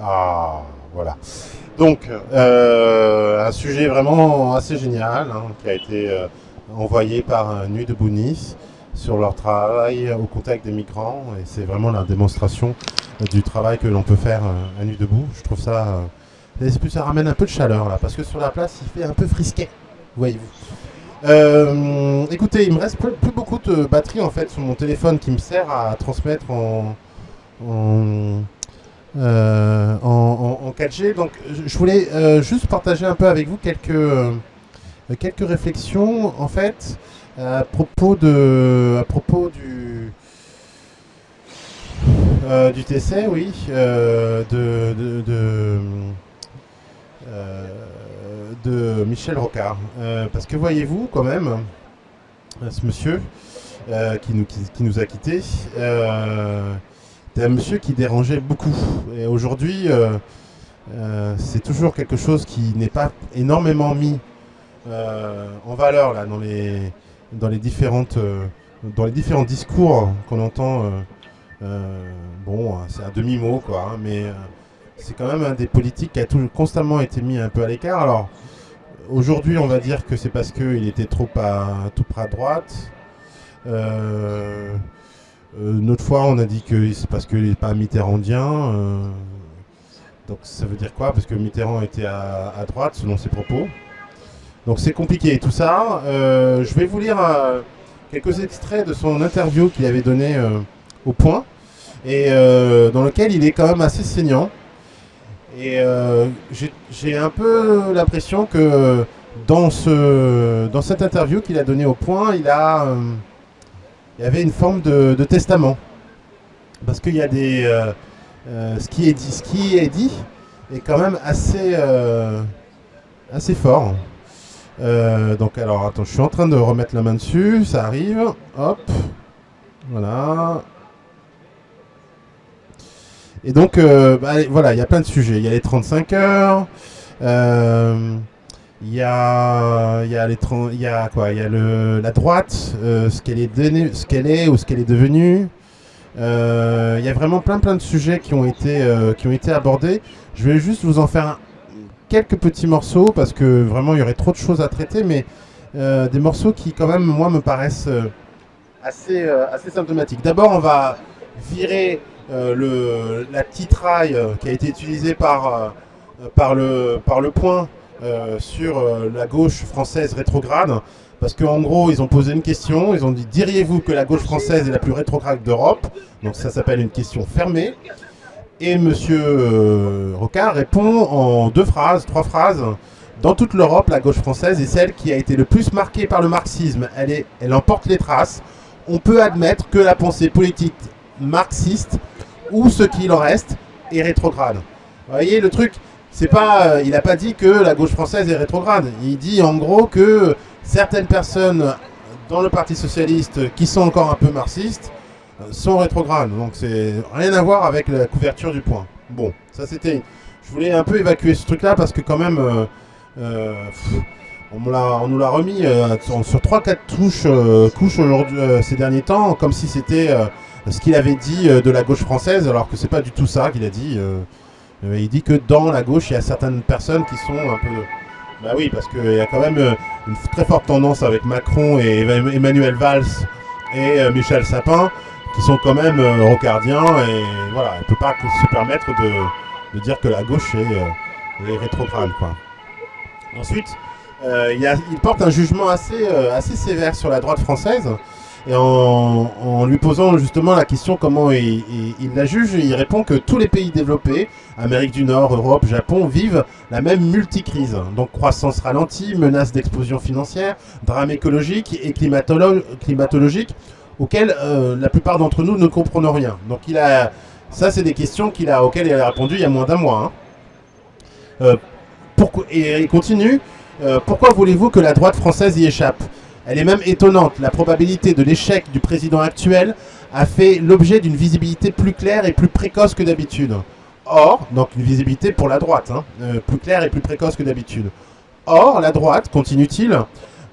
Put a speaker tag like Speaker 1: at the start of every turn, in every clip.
Speaker 1: Ah, voilà. Donc, euh, un sujet vraiment assez génial hein, qui a été euh, envoyé par Nuit de Nice sur leur travail au contact des migrants. Et c'est vraiment la démonstration du travail que l'on peut faire à Nuit debout. Je trouve ça... Euh, plus, ça ramène un peu de chaleur là, parce que sur la place, il fait un peu frisquet, voyez-vous. Euh, écoutez, il me reste plus, beaucoup de batterie en fait sur mon téléphone qui me sert à transmettre en, euh, en, 4G. Donc je voulais euh, juste partager un peu avec vous quelques, quelques réflexions en fait à propos, de, à propos du, euh, du TC, oui, euh, de, de, de, euh, Michel Rocard. parce que voyez-vous, quand même, ce monsieur qui, nous, qui, nous a quittés, c'est un monsieur qui dérangeait beaucoup. Et aujourd'hui, c'est toujours quelque chose qui n'est pas énormément mis en valeur là, dans les dans les différentes euh, dans les différents discours qu'on entend. Euh, euh, bon, c'est un demi-mot quoi, hein, mais c'est quand même un des politiques qui a tout, constamment été mis un peu à l'écart. Alors aujourd'hui, on va dire que c'est parce qu'il était trop à tout près à droite. Autre fois, on a dit que c'est parce qu'il n'est pas mitterrandien. donc ça veut dire quoi? Parce que Mitterrand était à, droite, selon ses propos. Donc c'est compliqué tout ça. Euh, je vais vous lire euh, quelques extraits de son interview qu'il avait donné euh, au point et dans lequel il est quand même assez saignant. Et j'ai un peu l'impression que dans, ce, dans cette interview qu'il a donnée au point, il, a, il y avait une forme de, testament. Parce qu'il y a des... ce, qui est dit, ce qui est dit est quand même assez, assez fort. Euh, donc alors attends, je suis en train de remettre la main dessus, ça arrive, hop, voilà. Et donc euh, bah, voilà, il y a plein de sujets, il y a les 35 heures, euh, il y a, y a les il y a quoi, il y a le, la droite, ce qu'elle est, ce qu'elle est ou ce qu'elle est devenue. Il y a vraiment plein plein de sujets qui ont été qui ont été abordés. Je vais juste vous en faire quelques petits morceaux parce que vraiment il y aurait trop de choses à traiter, mais euh, des morceaux qui quand même moi me paraissent euh, assez, euh, assez symptomatiques. D'abord on va virer le, la titraille qui a été utilisée par, par, le, par le point sur la gauche française rétrograde. Parce qu'en gros, ils ont posé une question, ils ont dit « Diriez-vous que la gauche française est la plus rétrograde d'Europe ?» Donc ça s'appelle une question fermée. Et M. Euh, Rocard répond en deux phrases, trois phrases. Dans toute l'Europe, la gauche française est celle qui a été le plus marquée par le marxisme. Elle, est, elle emporte les traces. On peut admettre que la pensée politique marxiste, ou ce qu'il en reste, est rétrograde. Vous voyez, le truc, c'est pas, euh, il n'a pas dit que la gauche française est rétrograde. Il dit en gros que certaines personnes dans le Parti Socialiste qui sont encore un peu marxistes sont rétrogrades. Donc c'est rien à voir avec la couverture du point. Bon, ça c'était... Je voulais un peu évacuer ce truc-là parce que quand même... Euh, euh, on, nous l'a remis euh, sur 3-4 touches, couches aujourd'hui, ces derniers temps, comme si c'était ce qu'il avait dit de la gauche française, alors que c'est pas du tout ça qu'il a dit. Il dit que dans la gauche, il y a certaines personnes qui sont un peu... Bah oui, parce qu'il y a quand même une très forte tendance avec Macron et Emmanuel Valls et Michel Sapin qui sont quand même euh, rocardiens et voilà, elle ne peut pas se permettre de, dire que la gauche est, euh, rétrograde. Quoi. Ensuite, euh, il, porte un jugement assez, assez sévère sur la droite française et en, lui posant justement la question comment il, la juge, il répond que tous les pays développés, Amérique du Nord, Europe, Japon, vivent la même multicrise. Donc croissance ralentie, menace d'explosion financière, drame écologique et climatologique auxquelles euh, la plupart d'entre nous ne comprennent rien. Donc il a, ça c'est des questions a, auxquelles il a répondu il y a moins d'un mois. Hein. Euh, et il continue, euh, pourquoi voulez-vous que la droite française y échappe? Elle est même étonnante, la probabilité de l'échec du président actuel a fait l'objet d'une visibilité plus claire et plus précoce que d'habitude. Or, donc une visibilité pour la droite, hein, plus claire et plus précoce que d'habitude. Or, la droite, continue-t-il,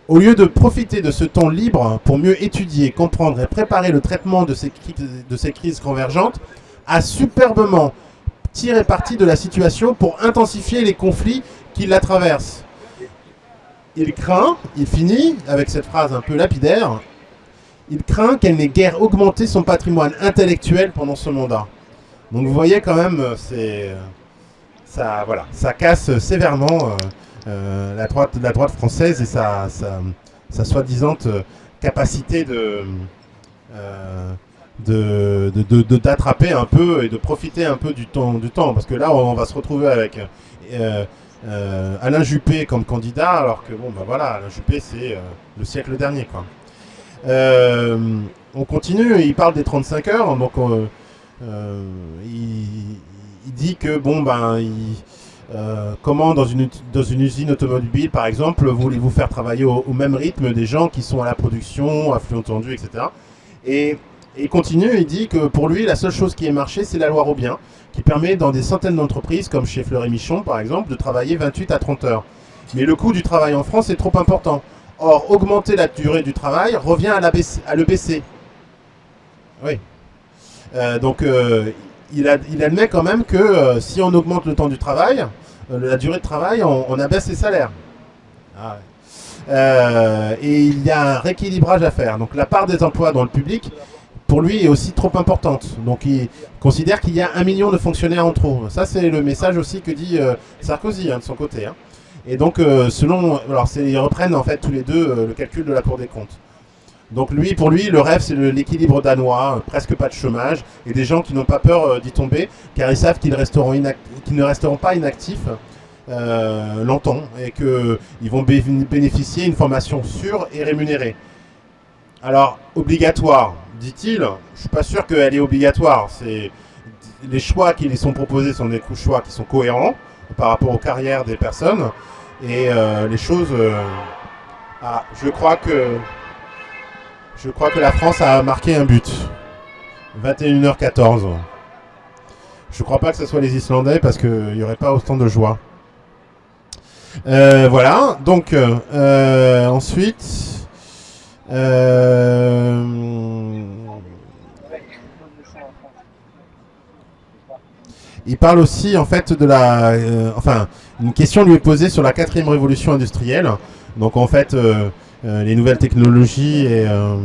Speaker 1: au lieu de profiter de ce temps libre pour mieux étudier, comprendre et préparer le traitement de ces, crises convergentes, a superbement tirer parti de la situation pour intensifier les conflits qui la traversent. Il craint, il finit avec cette phrase un peu lapidaire, il craint qu'elle n'ait guère augmenté son patrimoine intellectuel pendant ce mandat. Donc vous voyez quand même, euh, c'est euh, ça, voilà, ça casse sévèrement euh, la, droite, la droite française et sa, sa, soi-disant capacité de, d'attraper un peu et de profiter un peu du temps, du temps. Parce que là, on va se retrouver avec Alain Juppé comme candidat, alors que bon, ben voilà, Alain Juppé, c'est le siècle dernier, quoi. on continue, il parle des 35 heures, donc euh, il, dit que, bon, ben, euh, comment dans une, dans une usine automobile, par exemple, voulez-vous faire travailler au, même rythme des gens qui sont à la production, à flux entendu, etc. Et, il continue, il dit que pour lui, la seule chose qui ait marché, c'est la loi Robien, qui permet dans des centaines d'entreprises, comme chez Fleury Michon, par exemple, de travailler 28 à 30 heures. Mais le coût du travail en France est trop important. Or, augmenter la durée du travail revient à, la à le baisser. Oui, euh, donc euh, il, admet quand même que euh, si on augmente le temps du travail, la durée de travail, on, abaisse les salaires. Ah et il y a un rééquilibrage à faire. Donc la part des emplois dans le public, pour lui, est aussi trop importante. Donc il considère qu'il y a un million de fonctionnaires en trop. Ça, c'est le message aussi que dit Sarkozy hein, de son côté. Hein. Et donc, selon, alors ils reprennent en fait tous les deux le calcul de la Cour des comptes. Donc lui, pour lui, le rêve, c'est l'équilibre danois, euh, presque pas de chômage, et des gens qui n'ont pas peur euh, d'y tomber, car ils savent qu'ils ne resteront pas inactifs euh, longtemps, et qu'ils vont bénéficier d'une formation sûre et rémunérée. Alors, obligatoire, dit-il, je ne suis pas sûr qu'elle est obligatoire. Les choix qui les sont proposés sont des choix qui sont cohérents par rapport aux carrières des personnes, et les choses... ah, je crois que... Je crois que la France a marqué un but. 21h14. Je crois pas que ce soit les Islandais parce qu'il n'y aurait pas autant de joie. Euh, voilà, donc euh, ensuite... Euh, il parle aussi en fait de la... enfin, une question lui est posée sur la quatrième révolution industrielle. Donc en fait... Euh, les nouvelles technologies et, euh,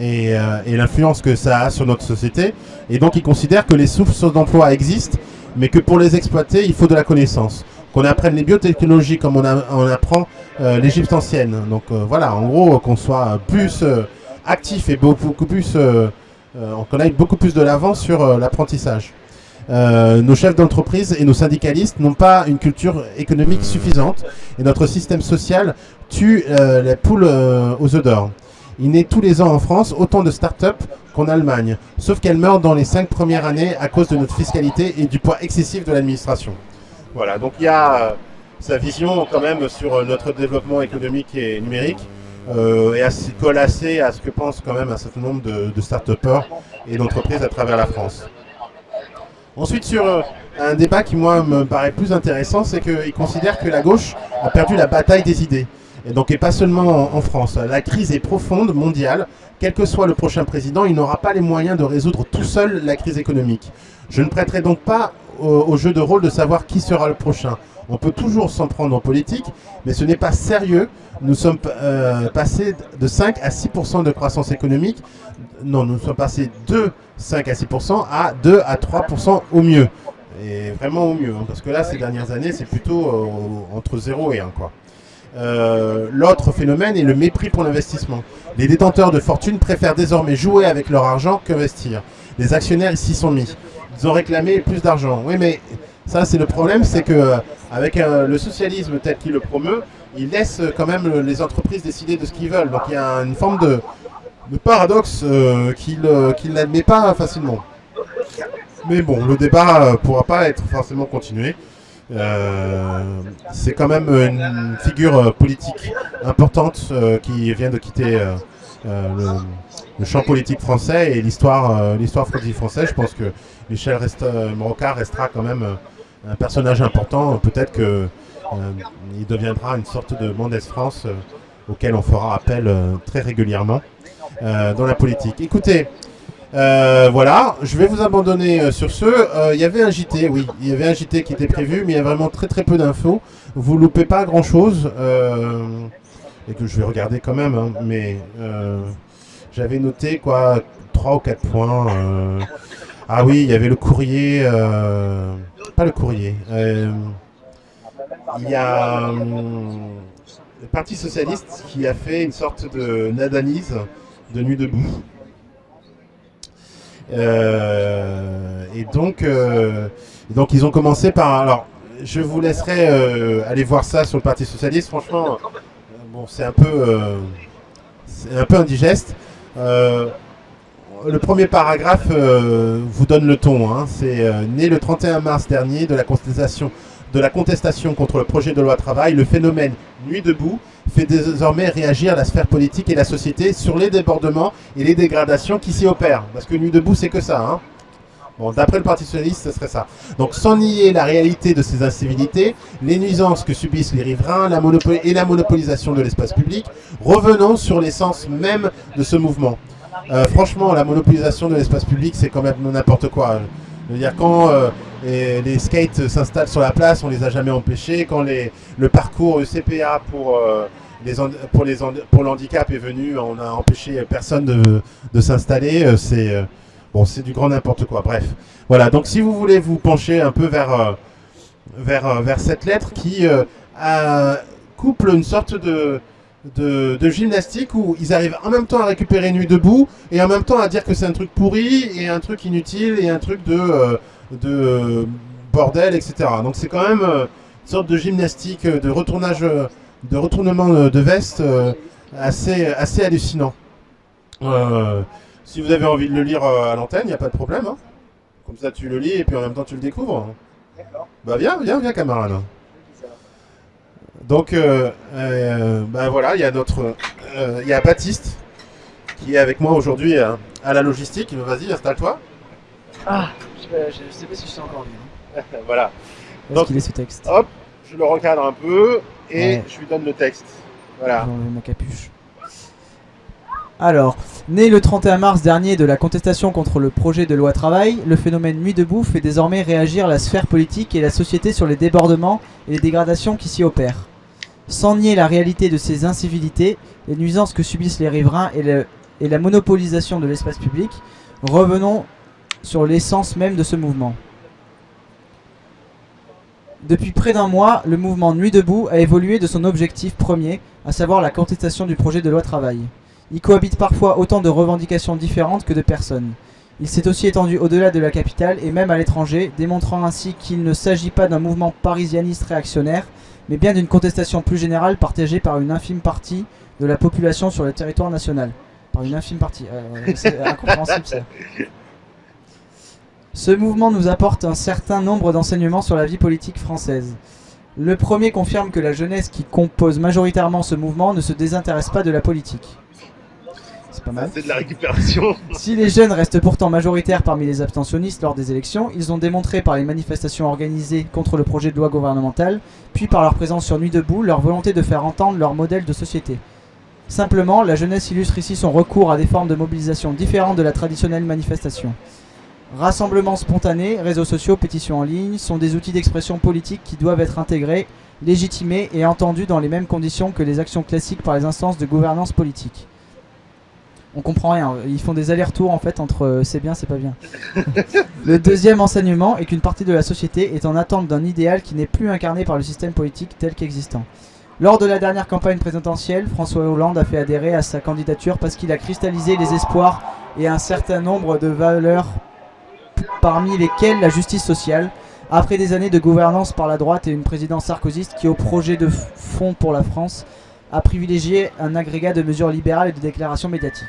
Speaker 1: euh, et, l'influence que ça a sur notre société. Et donc, il considère que les sources d'emploi existent, mais que pour les exploiter, il faut de la connaissance. Qu'on apprenne les biotechnologies comme on, apprend l'Égypte ancienne. Donc voilà, en gros, qu'on soit plus actif et beaucoup, plus, qu'on aille beaucoup plus de l'avant sur l'apprentissage. nos chefs d'entreprise et nos syndicalistes n'ont pas une culture économique suffisante et notre système social tue euh, poules euh, aux œufs d'or. Il naît tous les ans en France autant de start-up qu'en Allemagne, sauf qu'elles meurent dans les cinq premières années à cause de notre fiscalité et du poids excessif de l'administration. Voilà, donc il y a euh, sa vision quand même sur notre développement économique et numérique et assez, colle à ce que pensent quand même un certain nombre de, de start-upers et d'entreprises à travers la France. Ensuite, sur un débat qui, moi, me paraît plus intéressant, c'est qu'il considère que la gauche a perdu la bataille des idées. Et donc, et pas seulement en, France. La crise est profonde, mondiale. Quel que soit le prochain président, il n'aura pas les moyens de résoudre tout seul la crise économique. Je ne prêterai donc pas au, jeu de rôle de savoir qui sera le prochain. On peut toujours s'en prendre en politique, mais ce n'est pas sérieux. Nous sommes euh, passés de 5 à 6% de croissance économique. Non, nous sommes passés de 5 à 6% à 2 à 3% au mieux. Et vraiment au mieux, hein, parce que là, ces dernières années, c'est plutôt euh, entre 0 et 1. Quoi. Euh, l'autre phénomène est le mépris pour l'investissement. Les détenteurs de fortune préfèrent désormais jouer avec leur argent qu'investir. Les actionnaires ici sont mis. Ils ont réclamé plus d'argent. Oui, mais ça, c'est le problème, c'est que euh, avec euh, le socialisme tel qu'il le promeut, il laisse quand même les entreprises décider de ce qu'ils veulent. Donc il y a une forme de, paradoxe qu'il n'admet pas facilement. Mais bon, le débat ne pourra pas être forcément continué. Euh, c'est quand même une figure euh, politique importante euh, qui vient de quitter le, champ politique français et l'histoire l'histoire politique française. Je pense que Michel reste, restera quand même un personnage important. Peut-être qu'il deviendra une sorte de Mendès France auquel on fera appel très régulièrement dans la politique. Écoutez, Euh, voilà, je vais vous abandonner euh, sur ce. Euh, Il y avait un JT, oui, il y avait un JT qui était prévu, mais il y a vraiment très très peu d'infos. Vous loupez pas grand chose, et que je vais regarder quand même, hein, mais j'avais noté quoi, 3 ou 4 points. ah oui, il y avait le courrier, pas le courrier. il y a le Parti Socialiste qui a fait une sorte d'analyse de Nuit debout. Euh, et donc, euh, ils ont commencé par... Alors, je vous laisserai euh, aller voir ça sur le Parti Socialiste. Franchement, c'est un peu indigeste. Le premier paragraphe vous donne le ton. Hein. C'est né le 31 mars dernier de la contestation de la contestation contre le projet de loi travail, le phénomène Nuit debout fait désormais réagir la sphère politique et la société sur les débordements et les dégradations qui s'y opèrent. Parce que Nuit debout, c'est que ça. Hein. Bon, d'après le Parti Socialiste, ce serait ça. Donc, sans nier la réalité de ces incivilités, les nuisances que subissent les riverains la et la monopolisation de l'espace public, revenons sur l'essence même de ce mouvement. Euh, franchement, la monopolisation de l'espace public, c'est quand même n'importe quoi. Je veux dire, quand euh, les, skates s'installent sur la place, on les a jamais empêchés. Quand les, le parcours CPA pour, euh, les, pour, les, pour l'handicap est venu, on a empêché personne de, de s'installer. Euh, c'est bon, c'est du grand n'importe quoi. Bref, voilà. Donc, si vous voulez vous pencher un peu vers, vers, vers cette lettre qui couple une sorte de de, gymnastique où ils arrivent en même temps à récupérer Nuit debout et en même temps à dire que c'est un truc pourri et un truc inutile et un truc de, euh, de bordel, etc. Donc c'est quand même euh, une sorte de gymnastique, euh, de retournage, de retournement de veste assez, assez hallucinant. Si vous avez envie de le lire à l'antenne, il n'y a pas de problème. Hein. Comme ça tu le lis et puis en même temps tu le découvres. Bah viens, viens, viens camarade. Donc, euh, euh, ben voilà, il y a notre, euh, il y a Baptiste qui est avec moi aujourd'hui à, la logistique. Vas-y, installe-toi.
Speaker 2: Ah, je, ne sais pas si je suis encore bien.
Speaker 1: voilà.
Speaker 2: Donc, il est ce texte
Speaker 1: Hop, je le recadre un peu et je lui donne le texte. Voilà.
Speaker 2: ma capuche. Alors, né le 31 mars dernier de la contestation contre le projet de loi travail, le phénomène Nuit debout fait désormais réagir la sphère politique et la société sur les débordements et les dégradations qui s'y opèrent. Sans nier la réalité de ces incivilités, les nuisances que subissent les riverains et, la monopolisation de l'espace public, revenons sur l'essence même de ce mouvement. Depuis près d'un mois, le mouvement Nuit debout a évolué de son objectif premier, à savoir la contestation du projet de loi travail. Il cohabite parfois autant de revendications différentes que de personnes. Il s'est aussi étendu au-delà de la capitale et même à l'étranger, démontrant ainsi qu'il ne s'agit pas d'un mouvement parisianiste réactionnaire, mais bien d'une contestation plus générale partagée par une infime partie de la population sur le territoire national. Par une infime partie. Euh, c'est incompréhensible ça. Ce mouvement nous apporte un certain nombre d'enseignements sur la vie politique française. Le premier confirme que la jeunesse qui compose majoritairement ce mouvement ne se désintéresse pas de la politique.
Speaker 1: C'est de la récupération.
Speaker 2: si les jeunes restent pourtant majoritaires parmi les abstentionnistes lors des élections, ils ont démontré par les manifestations organisées contre le projet de loi gouvernemental, puis par leur présence sur Nuit debout, leur volonté de faire entendre leur modèle de société. Simplement, la jeunesse illustre ici son recours à des formes de mobilisation différentes de la traditionnelle manifestation. Rassemblements spontanés, réseaux sociaux, pétitions en ligne sont des outils d'expression politique qui doivent être intégrés, légitimés et entendus dans les mêmes conditions que les actions classiques par les instances de gouvernance politique on comprend rien. Ils font des allers-retours en fait entre euh, c'est bien, c'est pas bien. le deuxième enseignement est qu'une partie de la société est en attente d'un idéal qui n'est plus incarné par le système politique tel qu'existant. Lors de la dernière campagne présidentielle, François Hollande a fait adhérer à sa candidature parce qu'il a cristallisé les espoirs et un certain nombre de valeurs parmi lesquelles la justice sociale, après des années de gouvernance par la droite et une présidence sarkozyste qui au projet de fonds pour la France a privilégié un agrégat de mesures libérales et de déclarations médiatiques.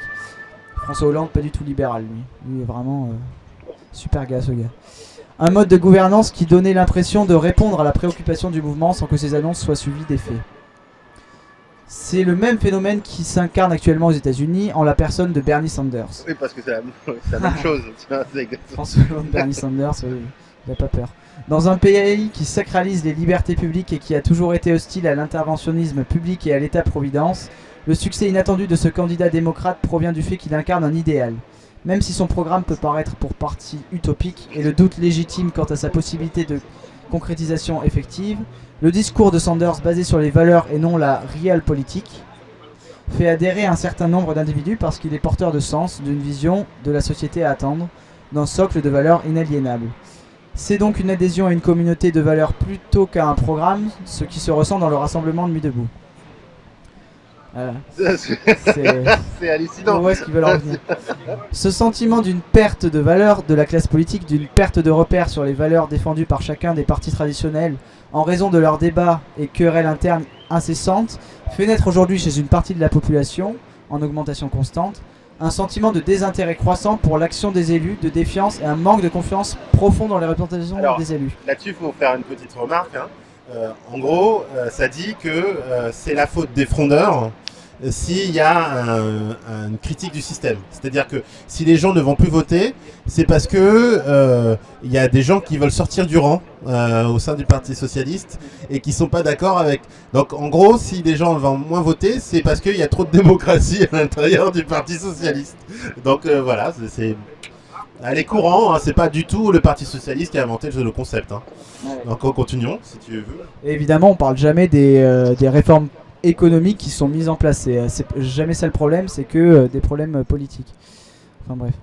Speaker 2: François Hollande, pas du tout libéral, lui. Lui est vraiment euh, super gars, ce gars. Un mode de gouvernance qui donnait l'impression de répondre à la préoccupation du mouvement sans que ses annonces soient suivies d'effets. C'est le même phénomène qui s'incarne actuellement aux États-Unis en la personne de Bernie Sanders.
Speaker 1: Oui, parce que c'est la, même chose.
Speaker 2: François Hollande, Bernie Sanders, il pas peur. Dans un pays qui sacralise les libertés publiques et qui a toujours été hostile à l'interventionnisme public et à l'état-providence, le succès inattendu de ce candidat démocrate provient du fait qu'il incarne un idéal. Même si son programme peut paraître pour partie utopique et le doute légitime quant à sa possibilité de concrétisation effective, le discours de Sanders basé sur les valeurs et non la réelle politique fait adhérer un certain nombre d'individus parce qu'il est porteur de sens, d'une vision de la société à attendre, d'un socle de valeurs inaliénables. C'est donc une adhésion à une communauté de valeurs plutôt qu'à un programme, ce qui se ressent dans le rassemblement de Nuit Debout. Voilà.
Speaker 1: C'est hallucinant.
Speaker 2: Qu'ils veulent en venir Ce sentiment d'une perte de valeur de la classe politique, d'une perte de repère sur les valeurs défendues par chacun des partis traditionnels en raison de leurs débats et querelles internes incessantes, fait naître aujourd'hui chez une partie de la population, en augmentation constante, un sentiment de désintérêt croissant pour l'action des élus, de défiance et un manque de confiance profond dans les représentations
Speaker 1: Alors,
Speaker 2: des élus.
Speaker 1: Là-dessus, il faut faire une petite remarque. hein. Euh, en gros, euh, ça dit que euh, c'est la faute des frondeurs s'il y a un- un- une critique du système. C'est-à-dire que si les gens ne vont plus voter, c'est parce que euh, il y a des gens qui veulent sortir du rang euh, au sein du Parti socialiste et qui sont pas d'accord avec. Donc, en gros, si les gens vont moins voter, c'est parce qu'il y a trop de démocratie à l'intérieur du Parti socialiste. Donc euh, voilà, c'est- elle est courant. hein, c'est pas du tout le Parti socialiste qui a inventé le concept. hein. Donc continuons, si tu veux.
Speaker 2: Et évidemment, on parle jamais des, euh, des réformes économiques qui sont mises en place. C'est euh, jamais ça le problème, c'est que euh, des problèmes euh, politiques. Enfin bref.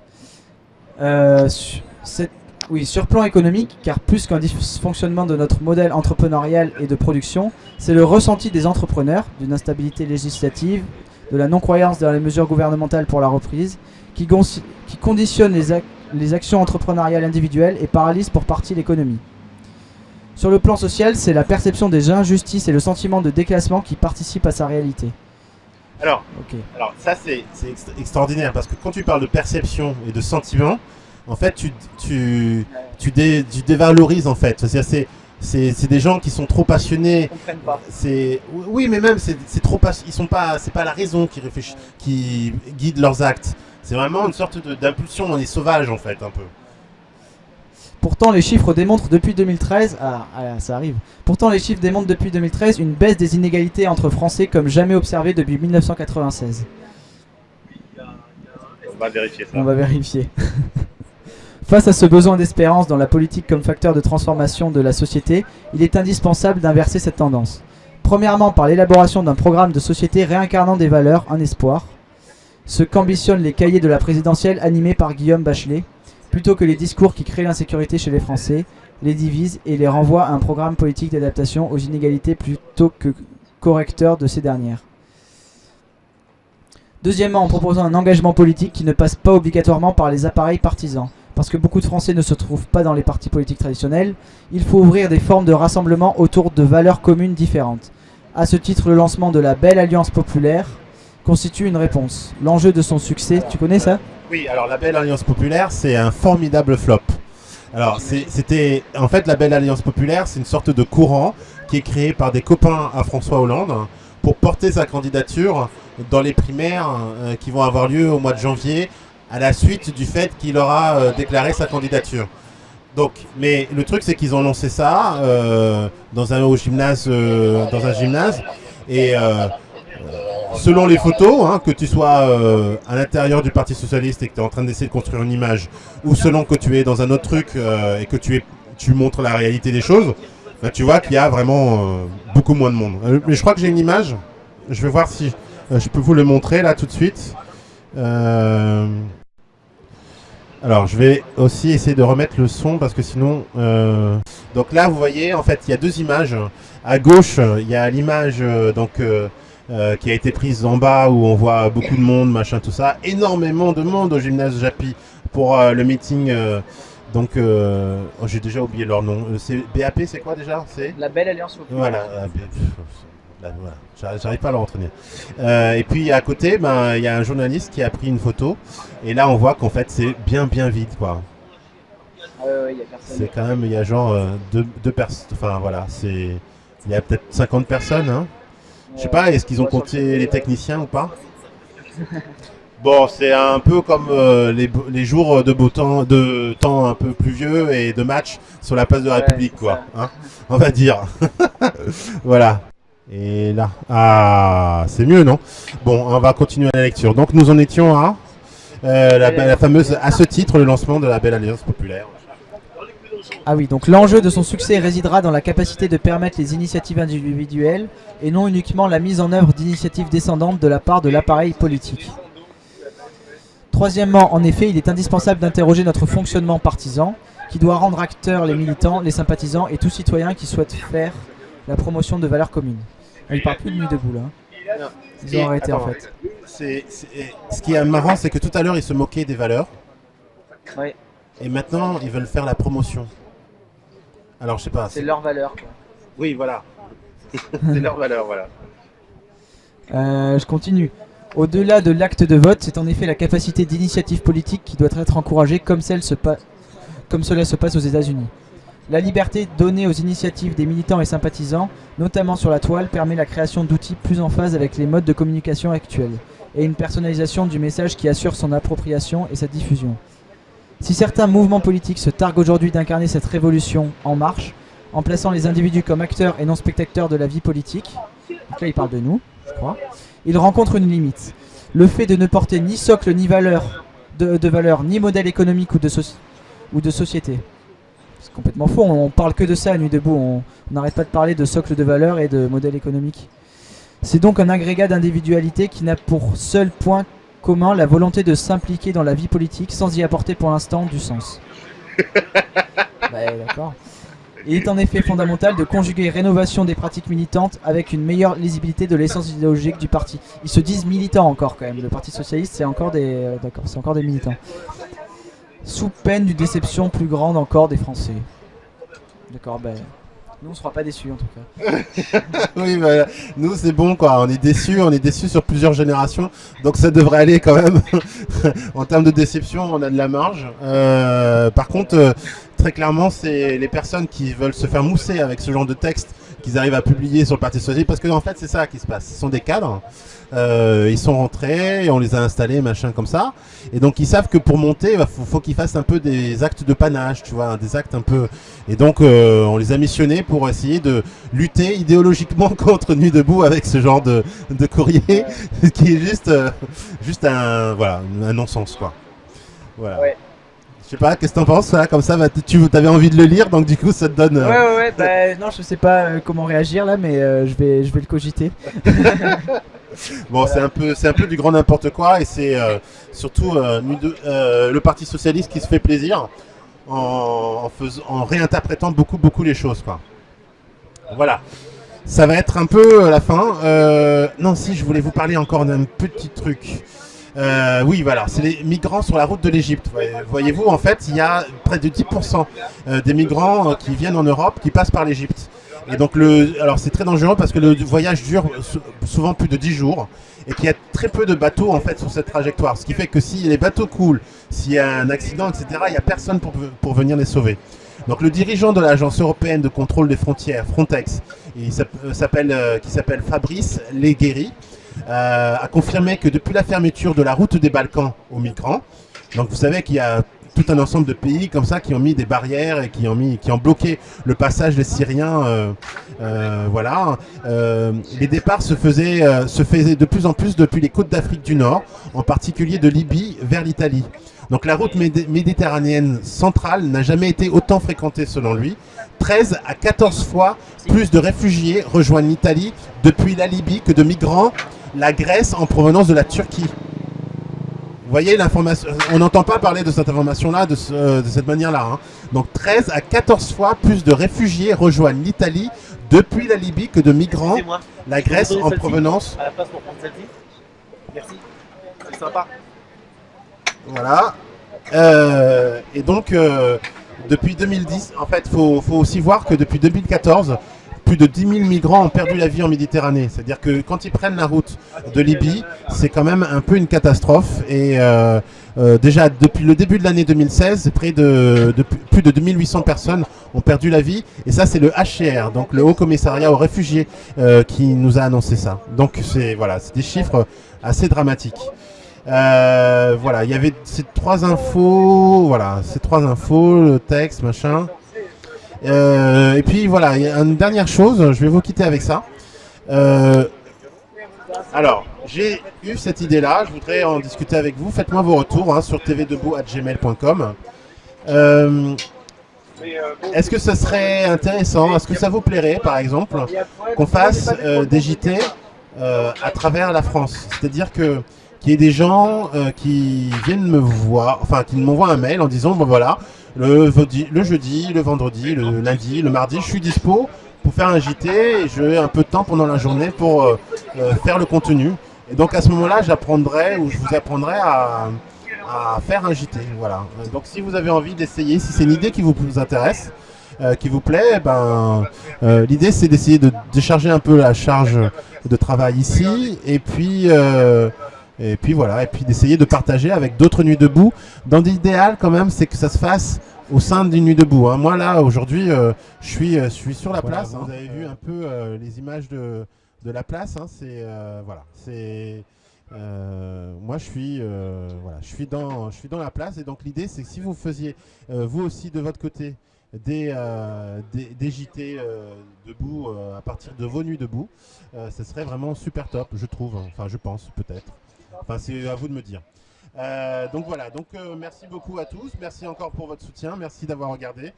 Speaker 2: Euh, su- c'est- oui, sur plan économique, car plus qu'un dysfonctionnement de notre modèle entrepreneurial et de production, c'est le ressenti des entrepreneurs d'une instabilité législative, de la non-croyance dans les mesures gouvernementales pour la reprise, qui, conditionne les actions entrepreneuriales individuelles et paralyse pour partie l'économie. Sur le plan social, c'est la perception des injustices et le sentiment de déclassement qui participent à sa réalité.
Speaker 1: Alors, alors ça c'est c'est ext- extraordinaire parce que quand tu parles de perception et de sentiment, en fait tu tu tu, dé- tu dévalorises en fait. C'est c'est c'est des gens qui sont trop passionnés.
Speaker 2: comprennent pas.
Speaker 1: C'est oui mais même c'est c'est trop pas ils sont pas c'est pas la raison qui réfléchit qui guide leurs actes. C'est vraiment une sorte de- d'impulsion. On est sauvage en fait un peu.
Speaker 2: Pourtant, les chiffres démontrent depuis 2013, ah, ah, ça arrive. Pourtant, les chiffres démontrent depuis 2013 une baisse des inégalités entre Français comme jamais observée depuis 1996.
Speaker 1: On va vérifier ça.
Speaker 2: On va vérifier. Face à ce besoin d'espérance dans la politique comme facteur de transformation de la société, il est indispensable d'inverser cette tendance. Premièrement, par l'élaboration d'un programme de société réincarnant des valeurs, un espoir, ce qu'ambitionnent les cahiers de la présidentielle animés par Guillaume Bachelet, plutôt que les discours qui créent l'insécurité chez les Français, les divisent et les renvoient à un programme politique d'adaptation aux inégalités plutôt que correcteur de ces dernières. Deuxièmement, en proposant un engagement politique qui ne passe pas obligatoirement par les appareils partisans. Parce que beaucoup de Français ne se trouvent pas dans les partis politiques traditionnels, il faut ouvrir des formes de rassemblement autour de valeurs communes différentes. À ce titre, le lancement de la Belle Alliance Populaire constitue une réponse. L'enjeu de son succès, tu connais ça?
Speaker 1: Oui, alors la Belle Alliance Populaire, c'est un formidable flop. Alors, c'était. En fait, la Belle Alliance Populaire, c'est une sorte de courant qui est créé par des copains à François Hollande pour porter sa candidature dans les primaires euh, qui vont avoir lieu au mois de janvier à la suite du fait qu'il aura euh, déclaré sa candidature. Donc, mais le truc, c'est qu'ils ont lancé ça euh, dans un au gymnase, dans un gymnase, et selon les photos, hein, que tu sois euh, à l'intérieur du Parti Socialiste et que tu es en train d'essayer de construire une image, ou selon que tu es dans un autre truc euh, et que tu, es, tu montres la réalité des choses, bah, tu vois qu'il y a vraiment euh, beaucoup moins de monde. Mais je crois que j'ai une image, je vais voir si je peux vous le montrer là tout de suite. Alors, je vais aussi essayer de remettre le son parce que sinon. Donc là, vous voyez, en fait, il y a deux images. À gauche, il y a l'image donc euh, qui a été prise en bas où on voit beaucoup de monde, machin, tout ça. Énormément de monde au gymnase Japy pour euh, le meeting. euh, donc, oh, j'ai déjà oublié leur nom. C'est BAP, c'est quoi déjà? C'est
Speaker 2: La Belle Alliance Populaire.
Speaker 1: voilà, voilà. J'arrive- pas à le. Euh, et puis à côté, ben, il y a un journaliste qui a pris une photo. Et là, on voit qu'en fait, c'est bien, bien vide, quoi. C'est quand même, il y a genre deux, deux personnes. Enfin, voilà, c'est. Il y a peut-être 50 personnes, hein. Je sais pas, est-ce qu'ils ont compté les techniciens ou pas Bon, c'est un peu comme euh, les, les jours de beau temps, de temps un peu pluvieux et de match sur la place de la
Speaker 2: Ouais,
Speaker 1: République, quoi. hein, on va dire. voilà. Et là, ah, c'est mieux, non? Bon, on va continuer la lecture. Donc, nous en étions à Euh, la, la fameuse, à ce titre, le lancement de la Belle Alliance Populaire.
Speaker 2: Ah oui, donc l'enjeu de son succès résidera dans la capacité de permettre les initiatives individuelles et non uniquement la mise en œuvre d'initiatives descendantes de la part de l'appareil politique. Troisièmement, en effet, il est indispensable d'interroger notre fonctionnement partisan, qui doit rendre acteurs les militants, les sympathisants et tout citoyen qui souhaite faire la promotion de valeurs communes. Il parle plus de nuit debout là. hein. Ils ont arrêté en fait.
Speaker 1: Ce qui est marrant, c'est que tout à l'heure, ils se moquaient des valeurs.
Speaker 2: Ouais.
Speaker 1: Et maintenant, ils veulent faire la promotion. Alors, je sais pas.
Speaker 2: C'est leur valeur.
Speaker 1: Oui, voilà. c'est leur valeur, voilà.
Speaker 2: Euh, je continue. Au-delà de l'acte de vote, c'est en effet la capacité d'initiative politique qui doit être encouragée comme, celle se pa- comme cela se passe aux États-Unis. La liberté donnée aux initiatives des militants et sympathisants, notamment sur la toile, permet la création d'outils plus en phase avec les modes de communication actuels et une personnalisation du message qui assure son appropriation et sa diffusion. Si certains mouvements politiques se targuent aujourd'hui d'incarner cette révolution en marche, en plaçant les individus comme acteurs et non spectateurs de la vie politique, donc là il parle de nous, je crois, il rencontre une limite. Le fait de ne porter ni socle ni valeur de, valeur, ni modèle économique ou de, ou de société. C'est complètement faux, on, on parle que de ça à Nuit Debout, on n'arrête pas de parler de socle de valeur et de modèle économique. C'est donc un agrégat d'individualité qui n'a pour seul point commun la volonté de s'impliquer dans la vie politique sans y apporter pour l'instant du sens. D'accord. Il est en effet fondamental de conjuguer rénovation des pratiques militantes avec une meilleure lisibilité de l'essence idéologique du parti. Ils se disent militants encore quand même. Le Parti socialiste, c'est encore des, euh, d'accord, c'est encore des militants. Sous peine d'une déception plus grande encore des Français. D'accord, ben nous on sera pas déçus en tout cas.
Speaker 1: oui, bah, nous c'est bon quoi, on est déçus, on est déçus sur plusieurs générations, donc ça devrait aller quand même. en termes de déception, on a de la marge. Euh, par contre, euh, très clairement, c'est les personnes qui veulent se faire mousser avec ce genre de texte qu'ils arrivent à publier sur le Parti Socialiste, parce que en fait c'est ça qui se passe, ce sont des cadres, euh, ils sont rentrés, et on les a installés, machin comme ça, et donc ils savent que pour monter, il faut, qu'ils fassent un peu des actes de panache, tu vois, des actes un peu... Et donc euh, on les a missionnés pour essayer de lutter idéologiquement contre Nuit Debout avec ce genre de, de courrier, qui est juste, euh, juste un, voilà, un non-sens quoi. Voilà. Je sais pas, qu'est-ce que t'en penses là Comme ça, bah, tu avais envie de le lire, donc du coup ça te donne... euh,
Speaker 2: Ouais ouais ouais, bah, non je sais pas euh, comment réagir là mais euh, je, vais, je vais le cogiter.
Speaker 1: Bon, c'est un peu, c'est un peu du grand n'importe quoi, et c'est euh, surtout de- le Parti socialiste qui se fait plaisir en, en, fais- en réinterprétant beaucoup, beaucoup les choses, quoi. Voilà. Ça va être un peu la fin. Euh, non, si, je voulais vous parler encore d'un petit truc. Euh, oui, voilà, c'est les migrants sur la route de l'Égypte. Voyez- Voyez-vous, en fait, il y a près de 10% euh, des migrants euh, qui viennent en Europe qui passent par l'Égypte. Et donc, alors c'est très dangereux parce que le voyage dure sou- souvent plus de 10 jours et qu'il y a très peu de bateaux en fait sur cette trajectoire. Ce qui fait que si les bateaux coulent, s'il y a un accident, etc., il n'y a personne pour, venir les sauver. Donc le dirigeant de l'agence européenne de contrôle des frontières, Frontex, qui s'appelle Fabrice Legueri, euh, a confirmé que depuis la fermeture de la route des Balkans aux migrants, donc vous savez qu'il y a tout un ensemble de pays comme ça qui ont mis des barrières et qui ont, mis, qui ont bloqué le passage des Syriens. euh, euh, voilà, les départs se faisaient, se faisaient de plus en plus depuis les côtes d'Afrique du Nord, en particulier de Libye vers l'Italie. Donc la route médi- méditerranéenne centrale n'a jamais été autant fréquentée selon lui. 13 à 14 fois plus de réfugiés rejoignent l'Italie depuis la Libye que de migrants la Grèce en provenance de la Turquie. Vous voyez l'information, on n'entend pas parler de cette information-là de, ce- euh, de cette manière-là. hein. Donc 13 à 14 fois plus de réfugiés rejoignent l'Italie depuis la Libye que de migrants la Grèce en provenance.
Speaker 3: à la place pour prendre celle-ci. Merci. C'est sympa.
Speaker 1: Voilà. Euh, et donc, euh, depuis 2010, en fait, il faut, faut aussi voir que depuis 2014, plus de 10 000 migrants ont perdu la vie en Méditerranée. C'est-à-dire que quand ils prennent la route de Libye, c'est quand même un peu une catastrophe. Et euh, euh, déjà, depuis le début de l'année 2016, près de, de plus- de 2800 personnes ont perdu la vie. Et ça, c'est le HCR, donc le Haut Commissariat aux réfugiés, euh, qui nous a annoncé ça. Donc, c'est voilà, des chiffres assez dramatiques. Voilà, il y avait ces trois infos, voilà, ces trois infos, le texte, machin. Euh, et puis voilà, une dernière chose, je vais vous quitter avec ça. Euh, Alors, j'ai eu cette idée-là, je voudrais en discuter avec vous. Faites-moi vos retours hein, sur tvdebout.gmail.com. Euh, Est-ce que ce serait intéressant Est-ce que ça vous plairait, par exemple, qu'on fasse des JT à travers la France? C'est-à-dire que qu'il y ait des gens qui viennent me voir, enfin qui m'envoient un mail en disant bon voilà, le, jeudi, le vendredi, le lundi, le mardi, je suis dispo pour faire un JT et j'ai un peu de temps pendant la journée pour euh, euh, faire le contenu. Et donc à ce moment-là, j'apprendrai ou je vous apprendrai à, faire un JT. Voilà. Donc si vous avez envie d'essayer, si c'est une idée qui vous, intéresse, euh, qui vous plaît, eh ben, l'idée c'est d'essayer de décharger un peu la charge de travail ici et puis et puis voilà, et puis d'essayer de partager avec d'autres nuits debout. Dans l'idéal quand même, c'est que ça se fasse au sein d'une nuit debout. Hein. Moi là, aujourd'hui, euh, je, suis, euh, je suis sur la place. Hein. Vous avez vu un peu euh, les images de, de la place. Hein. C'est voilà, c'est moi je suis voilà, je suis dans je suis dans la place et donc l'idée c'est que si vous faisiez vous aussi de votre côté des, des, des, JT debout à partir de vos nuits debout, ce serait vraiment super top, je trouve. Enfin, je pense peut-être. Enfin, c'est à vous de me dire. Euh, donc voilà, donc euh, merci beaucoup à tous, merci encore pour votre soutien, merci d'avoir regardé.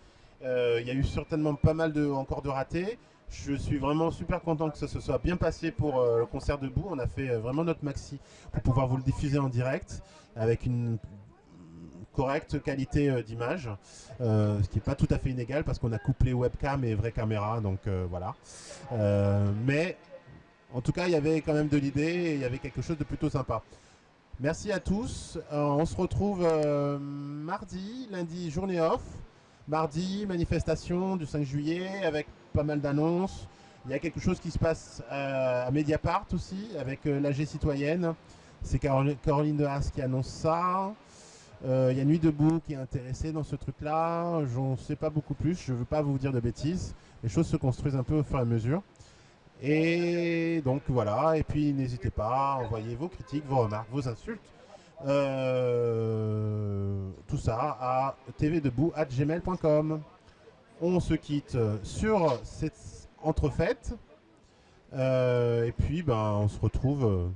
Speaker 1: Euh, il y a eu certainement pas mal de, encore de ratés. Je suis vraiment super content que ça se soit bien passé pour le concert debout. On a fait vraiment notre maxi pour pouvoir vous le diffuser en direct avec une correcte qualité d'image, ce qui n'est pas tout à fait inégal parce qu'on a couplé webcam et vraie caméra, donc voilà. mais en tout cas, il y avait quand même de l'idée et il y avait quelque chose de plutôt sympa. Merci à tous. Euh, on se retrouve euh, mardi, lundi, journée off. Mardi, manifestation du 5 juillet avec pas mal d'annonces. Il y a quelque chose qui se passe euh, à Mediapart aussi avec l'AG citoyenne. C'est Caroline de Haas qui annonce ça. Il y a Nuit debout qui est intéressée dans ce truc-là. Je ne sais pas beaucoup plus. Je ne veux pas vous dire de bêtises. Les choses se construisent un peu au fur et à mesure. Et donc voilà, et puis n'hésitez pas à envoyer vos critiques, vos remarques, vos insultes, euh, tout ça à tvdebout.gmail.com. On se quitte sur cette entrefaite. Euh, et puis ben, on se retrouve euh,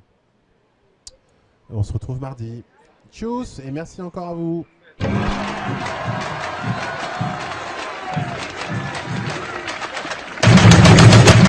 Speaker 1: on se retrouve mardi. Tchuss et merci encore à vous.